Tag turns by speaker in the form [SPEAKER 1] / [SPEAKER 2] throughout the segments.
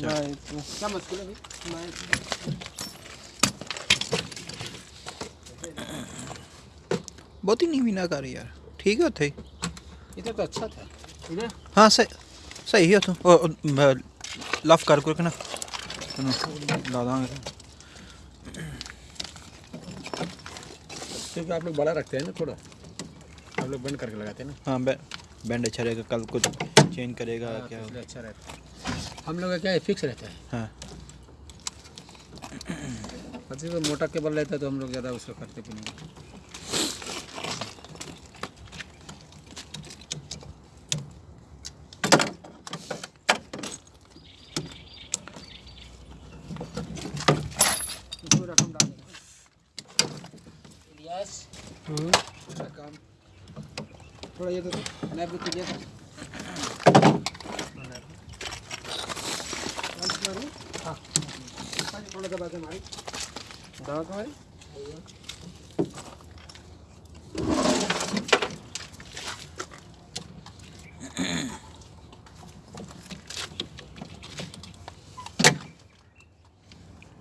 [SPEAKER 1] तो- बहुत ही
[SPEAKER 2] नहीं बिना कर यार। ठीक है थे
[SPEAKER 1] इधर तो अच्छा था। इधर।
[SPEAKER 2] हाँ सही सही है तू। लफ कर कुछ ना ला दांगे।
[SPEAKER 1] क्योंकि आप लोग बड़ा रखते हैं ना थोड़ा। आप लोग बैंड करके लगाते हैं ना।
[SPEAKER 2] हाँ बैंड अच्छा रहेगा कल कुछ चेंज करेगा
[SPEAKER 1] हाँ,
[SPEAKER 2] क्या?
[SPEAKER 1] तो अच्छा रहता है। हम लोग का क्या है? फिक्स रहता है।
[SPEAKER 2] हाँ।
[SPEAKER 1] अच्छे से मोटा केबल रहता है तो हम लोग ज़्यादा उसको करते भी नहीं। रकम डाल देना। थोड़ा ये तो नैप भी कीजिए थोड़ा दबा के मारी दबा के मारी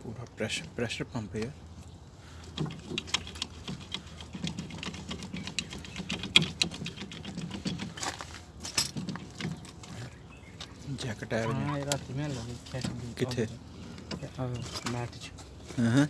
[SPEAKER 2] पूरा प्रेशर प्रेशर पंप है जैकेट टायर में
[SPEAKER 1] हाँ। ये रात में लगे?
[SPEAKER 2] किथे?
[SPEAKER 1] मैट
[SPEAKER 2] हाँ